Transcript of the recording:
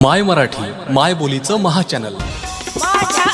माय मराठी माय बोलीचं महाचॅनल माझ्या